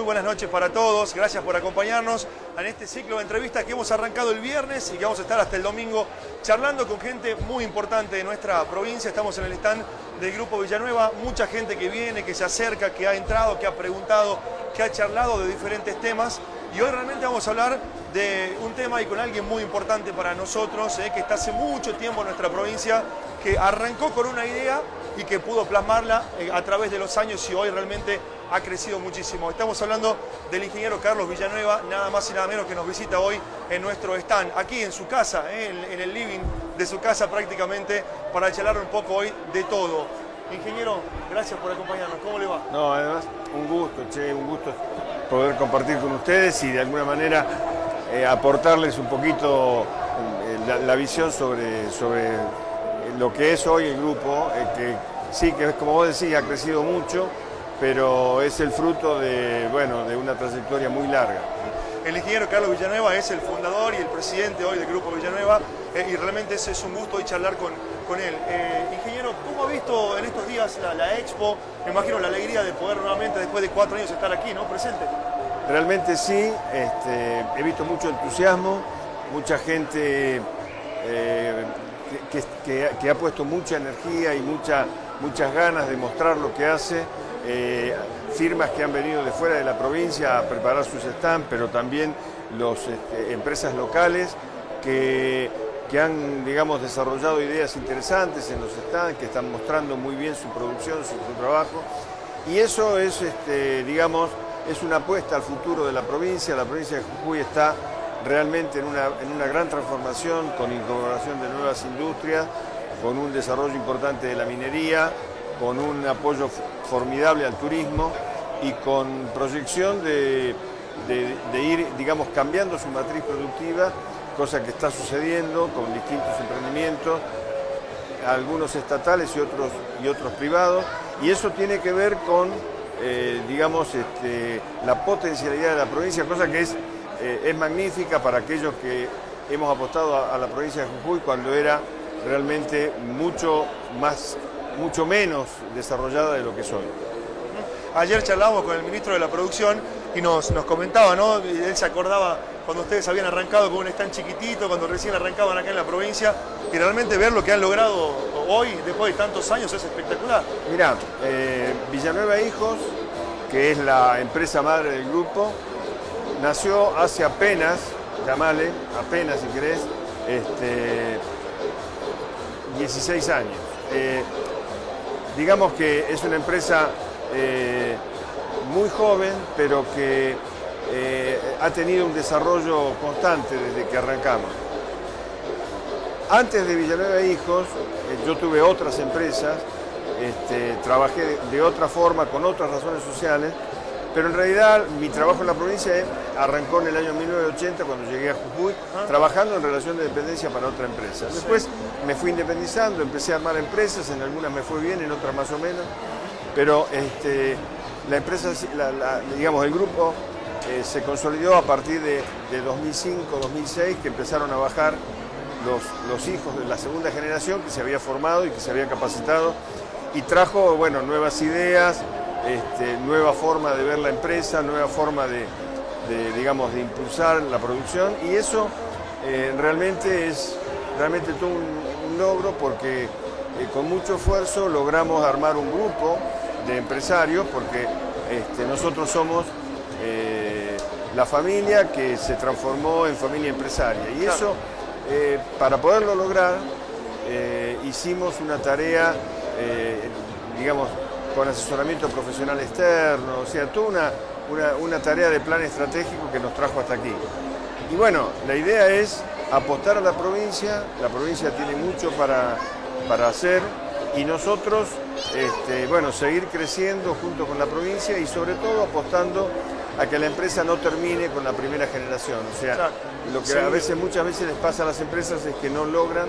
Muy buenas noches para todos. Gracias por acompañarnos en este ciclo de entrevistas que hemos arrancado el viernes y que vamos a estar hasta el domingo charlando con gente muy importante de nuestra provincia. Estamos en el stand del Grupo Villanueva. Mucha gente que viene, que se acerca, que ha entrado, que ha preguntado, que ha charlado de diferentes temas. Y hoy realmente vamos a hablar de un tema y con alguien muy importante para nosotros, eh, que está hace mucho tiempo en nuestra provincia, que arrancó con una idea y que pudo plasmarla eh, a través de los años y hoy realmente ha crecido muchísimo. Estamos hablando del ingeniero Carlos Villanueva, nada más y nada menos que nos visita hoy en nuestro stand, aquí en su casa, eh, en, el living de su casa prácticamente, para charlar un poco hoy de todo. Ingeniero, gracias por acompañarnos. ¿Cómo le va? No, además, un gusto, che, un gusto poder compartir con ustedes y de alguna manera eh, aportarles un poquito la, visión sobre, sobre lo que es hoy el grupo, que sí, que como vos decís, ha crecido mucho, pero es el fruto de, bueno, de una trayectoria muy larga. El ingeniero Carlos Villanueva es el fundador y el presidente hoy del Grupo Villanueva eh, y realmente es, es, un gusto hoy charlar con, con él. Eh, ingeniero, ¿cómo ha visto en estos días la, Expo? Me imagino la alegría de poder nuevamente, después de cuatro años, estar aquí, ¿no? Presente. Realmente sí, este, he visto mucho entusiasmo, mucha gente eh, que, ha puesto mucha energía y mucha, muchas ganas de mostrar lo que hace. Eh, firmas que han venido de fuera de la provincia a preparar sus stands, pero también las este, empresas locales que, que, han digamos, desarrollado ideas interesantes en los stands, que están mostrando muy bien su producción, su, trabajo. Y eso es, este, digamos, es una apuesta al futuro de la provincia. La provincia de Jujuy está realmente en una, en una gran transformación, con incorporación de nuevas industrias, con un desarrollo importante de la minería, con un apoyo formidable al turismo y con proyección de, ir, digamos, cambiando su matriz productiva, cosa que está sucediendo con distintos emprendimientos, algunos estatales y otros, y otros privados, y eso tiene que ver con, eh, digamos, este, la potencialidad de la provincia, cosa que es eh, es magnífica para aquellos que hemos apostado a, la provincia de Jujuy cuando era realmente mucho, más, mucho menos desarrollada de lo que soy. Ayer charlamos con el ministro de la Producción y nos, nos comentaba, ¿no? Él se acordaba cuando ustedes habían arrancado con un stand chiquitito, cuando recién arrancaban acá en la provincia, y realmente ver lo que han logrado hoy, después de tantos años, es espectacular. Mirá, eh, Villanueva Hijos, que es la empresa madre del grupo, nació hace apenas, llamale, apenas si querés, este, 16 años. Eh, digamos que es una empresa eh, muy joven, pero que eh, ha tenido un desarrollo constante desde que arrancamos. Antes de Villanueva Hijos, yo tuve otras empresas, este, trabajé de otra forma, con otras razones sociales, pero en realidad mi trabajo en la provincia arrancó en el año 1980 cuando llegué a Jujuy, trabajando en relación de dependencia para otra empresa. Después me fui independizando, empecé a armar empresas, en algunas me fue bien, en otras más o menos, pero este, la empresa, digamos, el grupo eh, se consolidó a partir de, 2005-2006, que empezaron a bajar los, hijos de la segunda generación que se había formado y que se había capacitado y trajo, bueno, nuevas ideas, este, nueva forma de ver la empresa, nueva forma de, digamos, de impulsar la producción y eso eh, realmente es realmente todo un, logro porque eh, con mucho esfuerzo logramos armar un grupo de empresarios porque este, nosotros somos eh, la familia que se transformó en familia empresaria y eso para poderlo lograr hicimos una tarea digamos con asesoramiento profesional externo, o sea, toda una, una, tarea de plan estratégico que nos trajo hasta aquí. Y bueno, la idea es apostar a la provincia, la provincia tiene mucho para, para hacer y nosotros, este, bueno, seguir creciendo junto con la provincia y sobre todo apostando a que la empresa no termine con la primera generación. O sea, lo que a veces, muchas veces les pasa a las empresas es que no logran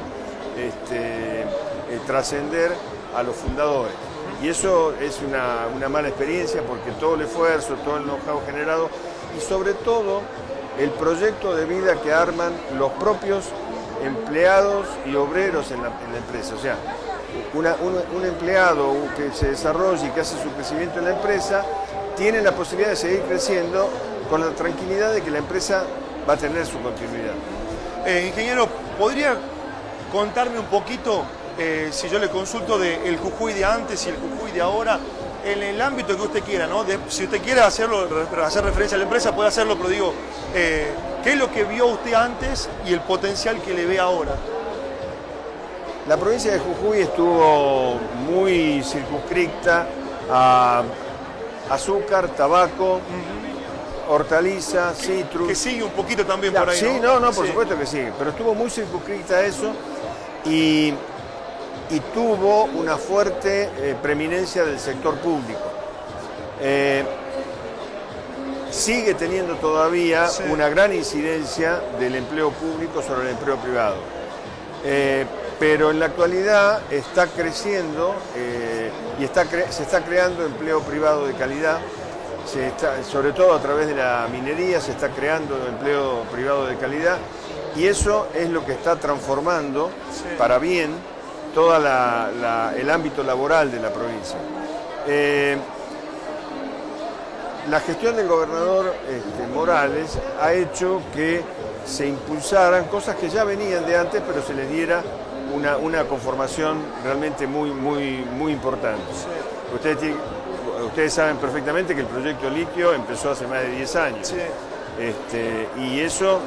este, eh, trascender a los fundadores. Y eso es una, mala experiencia porque todo el esfuerzo, todo el know-how generado y sobre todo el proyecto de vida que arman los propios empleados y obreros en la, empresa. O sea, un, empleado que se desarrolla y que hace su crecimiento en la empresa tienen la posibilidad de seguir creciendo con la tranquilidad de que la empresa va a tener su continuidad. Eh, ingeniero, ¿podría contarme un poquito, eh, si yo le consulto del Jujuy de antes y el Jujuy de ahora, en el ámbito que usted quiera, ¿no? si usted quiere hacerlo, hacer referencia a la empresa, puede hacerlo, pero digo, eh, ¿qué es lo que vio usted antes y el potencial que le ve ahora? La provincia de Jujuy estuvo muy circunscrita a azúcar, tabaco, hortaliza, citrus. Que sigue un poquito también por ahí. Sí, no, no, por supuesto que sigue, pero estuvo muy circunscrita a eso y, tuvo una fuerte eh, preeminencia del sector público. Eh, sigue teniendo todavía una gran incidencia del empleo público sobre el empleo privado. Eh, pero en la actualidad está creciendo y está se está creando empleo privado de calidad, sobre todo a través de la minería se está creando empleo privado de calidad y eso es lo que está transformando para bien todo el ámbito laboral de la provincia. Eh, la gestión del gobernador este, Morales ha hecho que se impulsaran cosas que ya venían de antes, pero se les diera una, conformación realmente muy, muy, muy importante. Ustedes, ustedes saben perfectamente que el proyecto litio empezó hace más de 10 años. Este, y eso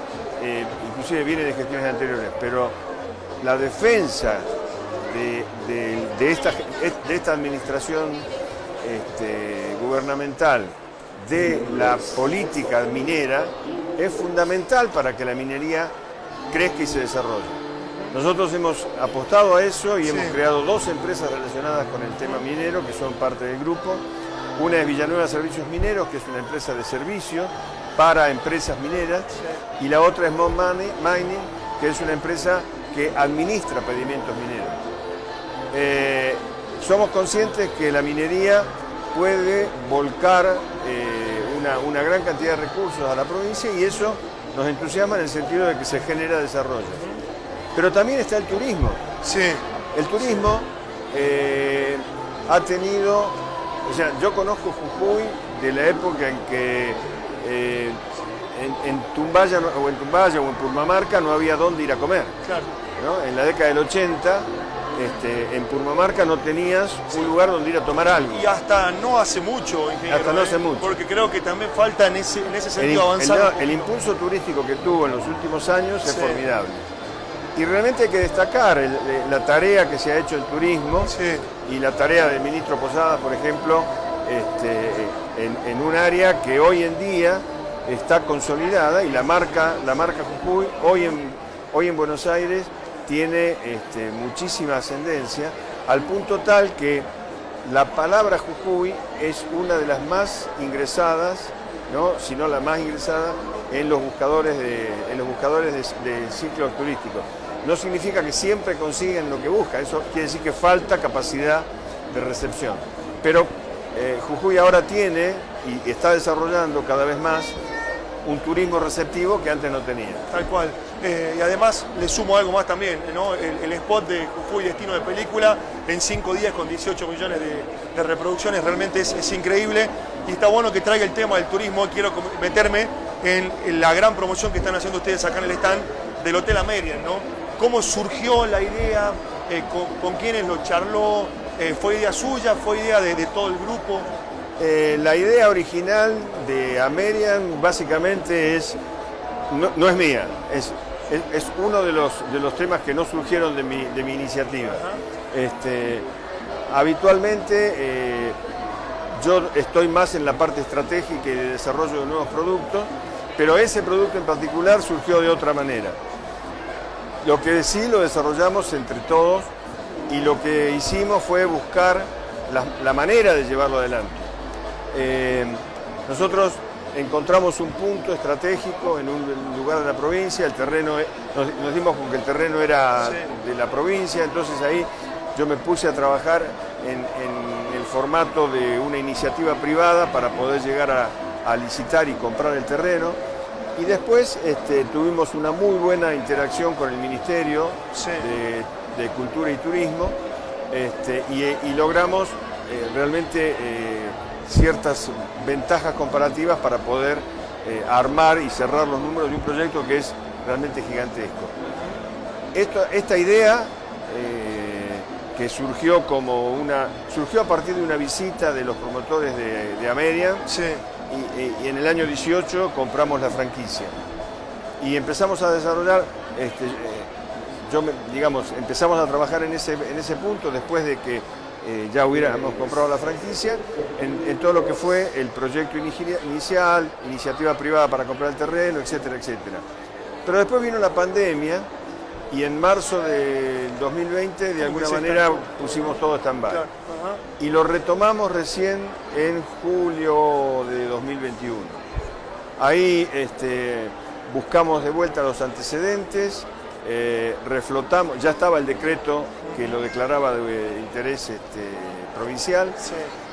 eh, inclusive viene de gestiones anteriores, pero la defensa de, esta, de esta, administración este, gubernamental de la política minera es fundamental para que la minería crezca y se desarrolle. Nosotros hemos apostado a eso y hemos creado dos empresas relacionadas con el tema minero que son parte del grupo. Una es Villanueva Servicios Mineros, que es una empresa de servicio para empresas mineras, y la otra es Mon Mining, que es una empresa que administra pedimentos mineros. Eh, somos conscientes que la minería puede volcar eh, una, una gran cantidad de recursos a la provincia y eso nos entusiasma en el sentido de que se genera desarrollo. Pero también está el turismo. Sí. El turismo eh, ha tenido, o sea, yo conozco Jujuy de la época en que eh, en, Tumbaya o en Tumbaya o en Purmamarca no había dónde ir a comer. Claro. En la década del 80 este, en Purmamarca no tenías un lugar donde ir a tomar algo. Y hasta no hace mucho, ingeniero. Hasta no hace ¿eh? mucho. Porque creo que también falta en ese, en ese sentido avanzar. El, impulso turístico que tuvo en los últimos años es formidable. Y realmente hay que destacar la tarea que se ha hecho el turismo y la tarea del ministro Posadas, por ejemplo, este, en, un área que hoy en día está consolidada y la marca, la marca Jujuy hoy en, hoy en Buenos Aires tiene este, muchísima ascendencia, al punto tal que la palabra Jujuy es una de las más ingresadas, ¿no? si no la más ingresada, en los buscadores de, en los buscadores de, ciclos turísticos no significa que siempre consiguen lo que buscan, eso quiere decir que falta capacidad de recepción. Pero eh, Jujuy ahora tiene y está desarrollando cada vez más un turismo receptivo que antes no tenía. Tal cual. Eh, y además le sumo algo más también, el, spot de Jujuy Destino de Película en cinco días con 18 millones de, reproducciones realmente es, increíble y está bueno que traiga el tema del turismo. Quiero meterme en, la gran promoción que están haciendo ustedes acá en el stand del Hotel Amerian, ¿no? cómo surgió la idea, eh, con, quiénes lo charló, eh, fue idea suya, fue idea de, todo el grupo. La idea original de Amerian básicamente es, no, es mía, es, es, uno de los, de los temas que no surgieron de mi, de mi iniciativa. Este, habitualmente yo estoy más en la parte estratégica y de desarrollo de nuevos productos, pero ese producto en particular surgió de otra manera. Lo que sí lo desarrollamos entre todos y lo que hicimos fue buscar la, manera de llevarlo adelante. Eh, nosotros encontramos un punto estratégico en un lugar de la provincia, el terreno, nos, dimos con que el terreno era de la provincia, entonces ahí yo me puse a trabajar en, el formato de una iniciativa privada para poder llegar a licitar y comprar el terreno. Y después este, tuvimos una muy buena interacción con el Ministerio de, Cultura y Turismo este, y, logramos eh, realmente ciertas ventajas comparativas para poder armar y cerrar los números de un proyecto que es realmente gigantesco. esta idea que surgió como una surgió a partir de una visita de los promotores de, de y, en el año 18 compramos la franquicia. Y empezamos a desarrollar este, yo digamos empezamos a trabajar en ese, en ese punto después de que eh, ya hubiéramos comprado la franquicia en, todo lo que fue el proyecto inicial, iniciativa privada para comprar el terreno, etcétera, etcétera. Pero después vino la pandemia y en marzo del 2020 de alguna manera pusimos todo stand-by. Y lo retomamos recién en julio de 2021. Ahí este, buscamos de vuelta los antecedentes, eh, reflotamos, ya estaba el decreto que lo declaraba de interés este, provincial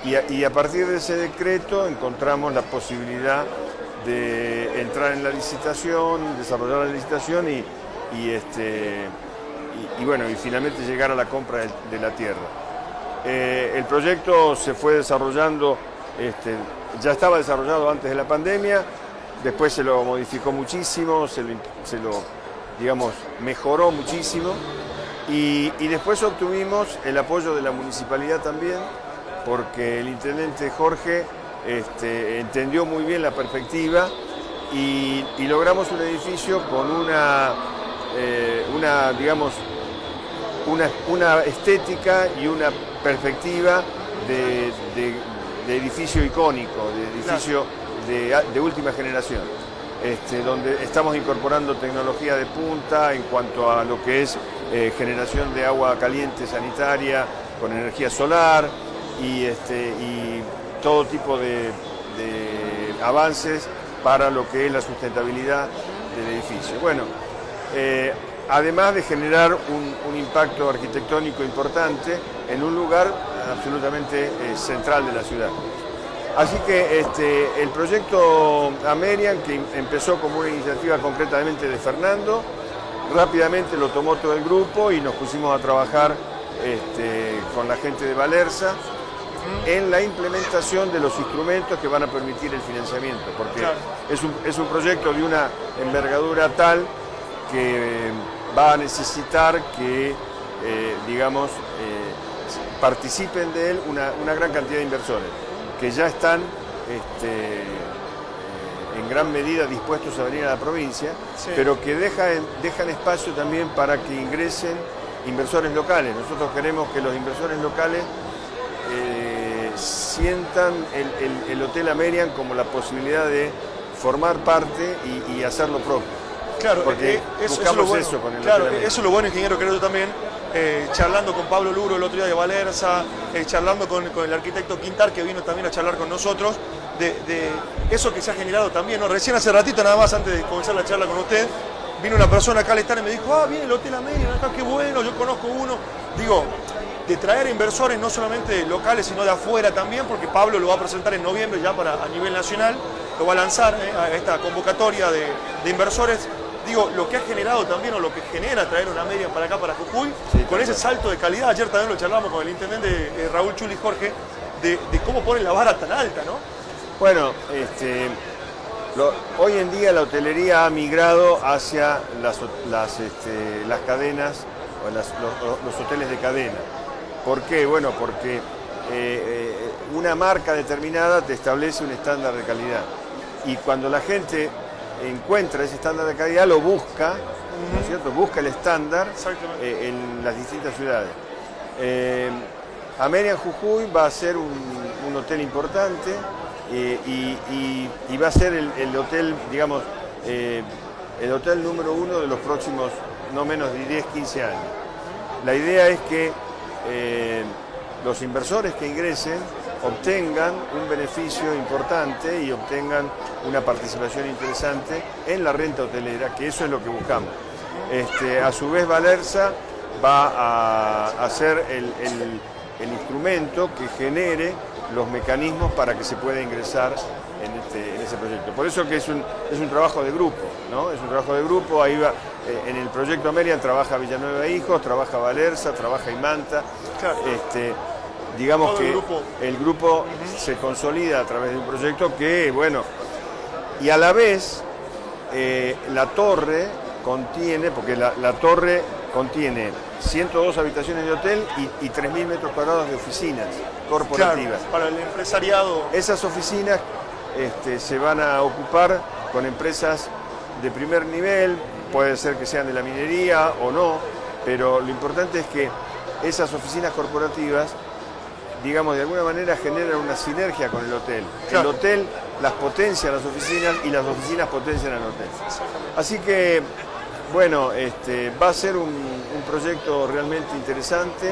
y, a, partir de ese decreto encontramos la posibilidad de entrar en la licitación, desarrollar la licitación y, y, este, y, bueno, y finalmente llegar a la compra de, la tierra. Eh, el proyecto se fue desarrollando, este, ya estaba desarrollado antes de la pandemia, después se lo modificó muchísimo, se lo, digamos, mejoró muchísimo. Y, después obtuvimos el apoyo de la municipalidad también, porque el intendente Jorge este, entendió muy bien la perspectiva y logramos un edificio con una eh, una, digamos, una, estética y una perspectiva de, edificio icónico, de edificio de, última generación, este, donde estamos incorporando tecnología de punta en cuanto a lo que es eh, generación de agua caliente sanitaria con energía solar y, este, todo tipo de avances para lo que es la sustentabilidad del edificio. Bueno, eh, además de generar un, impacto arquitectónico importante en un lugar absolutamente eh, central de la ciudad. Así que este, el proyecto Amerian, que empezó como una iniciativa concretamente de Fernando, rápidamente lo tomó todo el grupo y nos pusimos a trabajar este, con la gente de Valerza en la implementación de los instrumentos que van a permitir el financiamiento, porque es, un, es un proyecto de una envergadura tal que va a necesitar que, eh, digamos, eh, participen de él una, gran cantidad de inversores, que ya están este, eh, en gran medida dispuestos a venir a la provincia, pero que dejan, dejan espacio también para que ingresen inversores locales. Nosotros queremos que los inversores locales sientan el, Hotel Amerian como la posibilidad de formar parte y, y hacer lo propio. Claro, porque eh, eso, es lo bueno. claro, eso es lo bueno, ingeniero, creo yo también, eh, charlando con Pablo Luro el otro día de Valerza, eh, charlando con, el arquitecto Quintar, que vino también a charlar con nosotros, de, eso que se ha generado también. ¿no? Recién hace ratito, nada más antes de comenzar la charla con usted, vino una persona acá al estar y me dijo, ah, viene el Hotel América, acá qué bueno, yo conozco uno. Digo, de traer inversores no solamente locales, sino de afuera también, porque Pablo lo va a presentar en noviembre ya para a nivel nacional, lo va a lanzar a esta convocatoria de, de inversores digo, lo que ha generado también o lo que genera traer una media para acá, para Jujuy, con ese salto de calidad. Ayer también lo charlamos con el intendente eh, Raúl Chuli Jorge, de, cómo ponen la vara tan alta, ¿no? Bueno, este, hoy en día la hotelería ha migrado hacia las, las, este, cadenas, o los, hoteles de cadena. ¿Por qué? Bueno, porque eh, eh, una marca determinada te establece un estándar de calidad. Y cuando la gente encuentra ese estándar de calidad, lo busca, ¿no es cierto? Busca el estándar eh, en las distintas ciudades. Eh, Ameria Jujuy va a ser un, hotel importante eh, y, va a ser el, hotel, digamos, eh, el hotel número uno de los próximos no menos de 10, 15 años. La idea es que los inversores que ingresen obtengan un beneficio importante y obtengan una participación interesante en la renta hotelera, que eso es lo que buscamos. Este, a su vez Valerza va a, ser el, instrumento que genere los mecanismos para que se pueda ingresar en, este, ese proyecto. Por eso que es un, es un trabajo de grupo, ¿no? Es un trabajo de grupo, ahí va, eh, en el proyecto Amerian trabaja Villanueva Hijos, trabaja Valerza, trabaja Imanta, este, digamos que el grupo. el grupo se consolida a través de un proyecto que, bueno, y a la vez eh, la torre contiene, porque la, la torre contiene 102 habitaciones de hotel y, y 3.000 metros cuadrados de oficinas corporativas. Claro, para el empresariado. Esas oficinas este, se van a ocupar con empresas de primer nivel, puede ser que sean de la minería o no, pero lo importante es que esas oficinas corporativas, digamos, de alguna manera generan una sinergia con el hotel. Claro. El hotel las potencia a las oficinas y las oficinas potencian al hotel. Así que, bueno, este, va a ser un, un proyecto realmente interesante,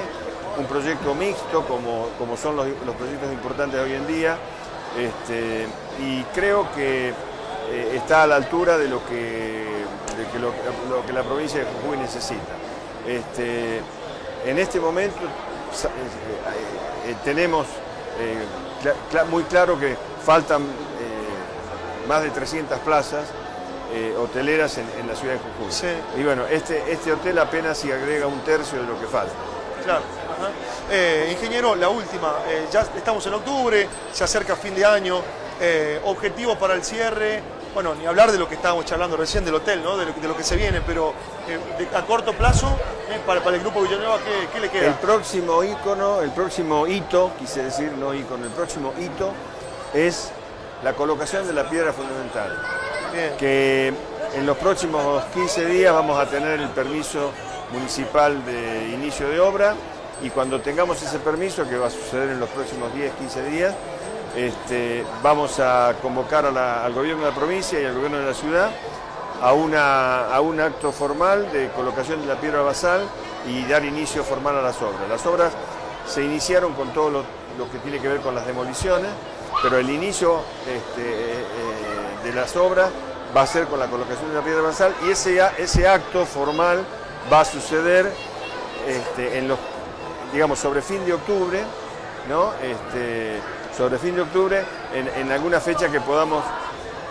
un proyecto mixto como, como son los, los proyectos importantes hoy en día, este, y creo que eh, está a la altura de lo que, de que lo, lo que la provincia de Jujuy necesita. Este, en este momento tenemos eh, cla- cla- muy claro que faltan eh, más de 300 plazas eh, hoteleras en, en la ciudad de Jujuy. Sí. Y bueno, este, este hotel apenas si agrega un tercio de lo que falta. Claro. ajá. Eh, ingeniero, la última. eh, ya estamos en octubre, se acerca fin de año. Eh, objetivo para el cierre. Bueno, ni hablar de lo que estábamos charlando recién del hotel, ¿no? De lo, que- de lo que se viene, pero eh, de- a corto plazo, eh, para, para el grupo Villanueva, ¿qué, qué le queda? El próximo ícono, el próximo hito, quise decir no ícono, el próximo hito es la colocación de la piedra fundamental. Bien. que en los próximos 15 días vamos a tener el permiso municipal de inicio de obra y cuando tengamos ese permiso, que va a suceder en los próximos 10, 15 días, este, vamos a convocar al gobierno de la provincia y al gobierno de la ciudad a, una, a un acto formal de colocación de la piedra basal y dar inicio formal a las obras. Las obras se iniciaron con todo lo, que tiene que ver con las demoliciones, pero el inicio este, eh, eh, de las obras va a ser con la colocación de la piedra basal y ese, ese acto formal va a suceder este, en los, digamos, sobre fin de octubre, ¿no? Sobre fin de octubre, en, en alguna fecha que podamos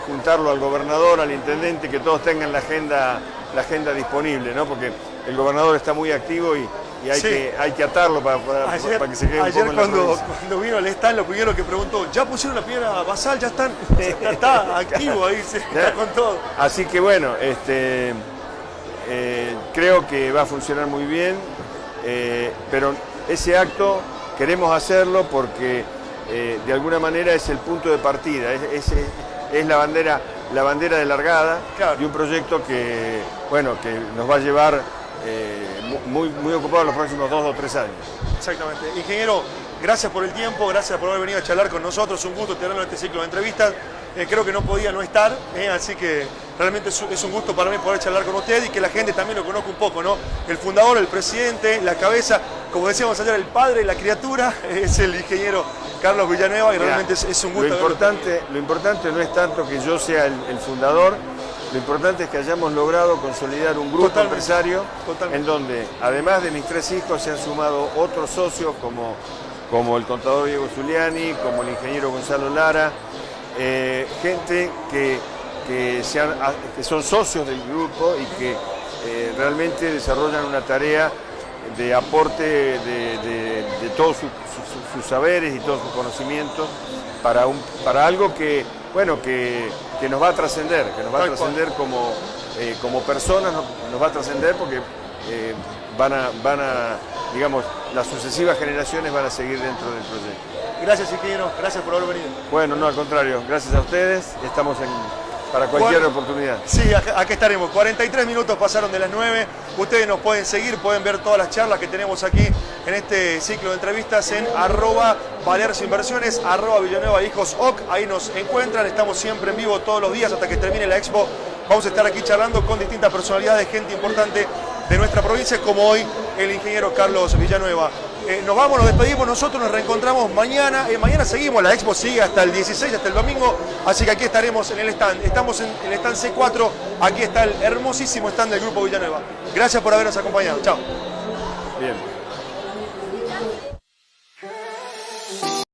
juntarlo al gobernador, al intendente, que todos tengan la agenda, la agenda disponible, ¿no? Porque el gobernador está muy activo y, y hay, Sí. que, hay que atarlo para, para- Ayer, para que se quede un ayer poco en la cuando, cuando vino al stand, lo primero que preguntó, ¿ya pusieron la piedra basal? ¿Ya están? Está, está activo ahí, se- está con todo. Así que bueno, este, eh, creo que va a funcionar muy bien, eh, pero ese acto queremos hacerlo porque eh, de alguna manera es el punto de partida, es, es- es la, bandera, la bandera de largada Claro. de un proyecto que, bueno, que nos va a llevar eh, mu- muy, muy ocupado los próximos dos o tres años. Exactamente. Ingeniero, gracias por el tiempo, gracias por haber venido a charlar con nosotros. Un gusto tenerlo en este ciclo de entrevistas. Eh, creo que no podía no estar, eh, así que realmente es un, es un gusto para mí poder charlar con usted y que la gente también lo conozca un poco, ¿no? El fundador, el presidente, la cabeza, como decíamos ayer, el padre, la criatura, es el ingeniero Carlos Villanueva y realmente es, es un gusto. Lo importante, lo importante no es tanto que yo sea el, el fundador, lo importante es que hayamos logrado consolidar un grupo Totalmente, empresario totalmente. en donde, además de mis tres hijos, se han sumado otros socios como, como el contador Diego Zuliani, como el ingeniero Gonzalo Lara, eh, gente que, que, se han- a- que son socios del grupo y que eh, realmente desarrollan una tarea de aporte de, de- de todos sus, saberes y todos sus conocimientos para, un, para algo que, bueno, que, que nos va a trascender, que nos va a trascender como, eh, como personas, nos, nos va a trascender porque eh, van, a, van a, digamos, las sucesivas generaciones van a seguir dentro del proyecto. Gracias, ingeniero, gracias por haber venido. Bueno, no, al contrario, gracias a ustedes, estamos en, para cualquier Bueno. oportunidad. Sí, acá, acá estaremos. 43 minutos pasaron de las 9. Ustedes nos pueden seguir, pueden ver todas las charlas que tenemos aquí en este ciclo de entrevistas en arroba Inversiones, arroba Villanueva Hijos OC. Ahí nos encuentran, estamos siempre en vivo todos los días hasta que termine la expo. Vamos a estar aquí charlando con distintas personalidades, gente importante de nuestra provincia, como hoy el ingeniero Carlos Villanueva. Eh, nos vamos, nos despedimos, nosotros nos reencontramos mañana. Eh, mañana seguimos, la expo sigue hasta el 16, hasta el domingo, así que aquí estaremos en el stand. Estamos en el stand C4, aquí está el hermosísimo stand del Grupo Villanueva. Gracias por habernos acompañado. Chao. Bien.